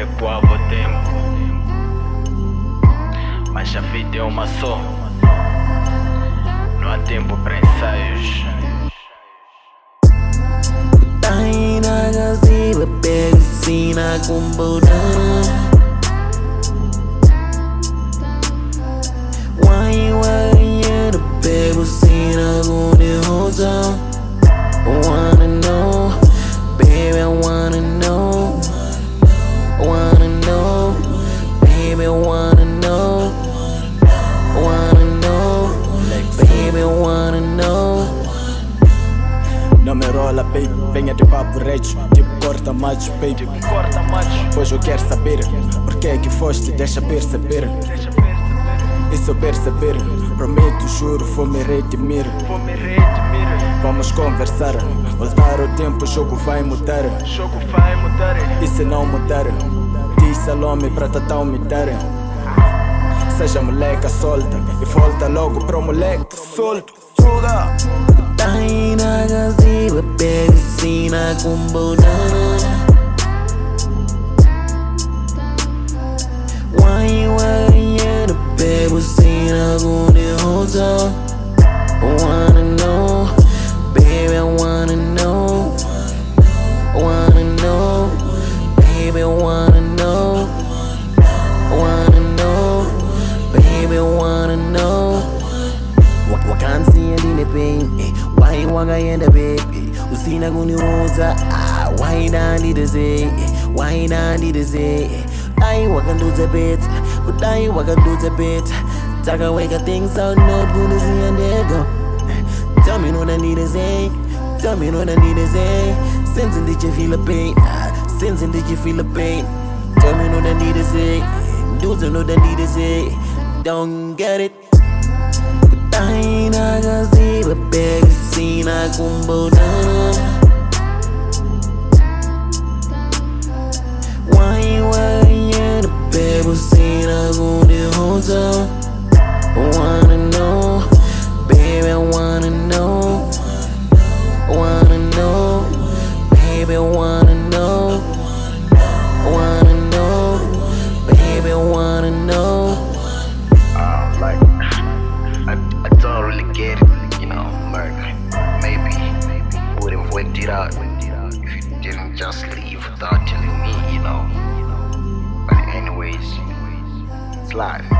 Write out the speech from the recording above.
recuava o tempo. Mas a vida é uma só, não há tempo para ensaios. Taina gaziba pega sina baby wanna know. Wanna know. Baby wanna know. Não me rola, baby, venha de papo reto Tipo corta macho, baby Pois eu quero saber Por que é que foste, deixa perceber. E se eu perceber. Prometo, juro, vou me redimir. Vamos conversar. Voltar o tempo, O jogo vai mudar. E se não mudar Diz Salome pra tentar me dar Seja moleca solta E volta logo pro moleque solto. Fuga! Taina gaziba pega sina kumbudana Why wakaenda bebi usina kuniuza ah, wainandidezeee wainandidezeee what wakanduza beta to wakanduza beta takaweka things I need to say since did you feel a pain ah, since did you feel a pain? Tell me no I need is Do dudes know that need to say? don't get it. cùng bầu nơi if you didn't just leave without telling me, you know. But anyways, it's life.